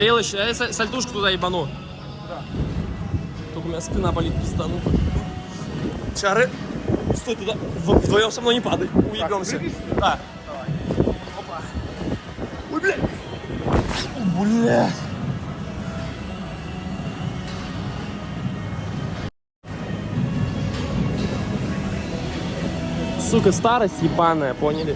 Елыч, я э, сальтушку туда ебану. Да. Только у меня спина болит пиздану. Чары. Стой туда. Вдвоем со мной не падай. Уебемся. Да. Опа. Ой, блядь. О, блядь. Сука, старость ебаная, поняли?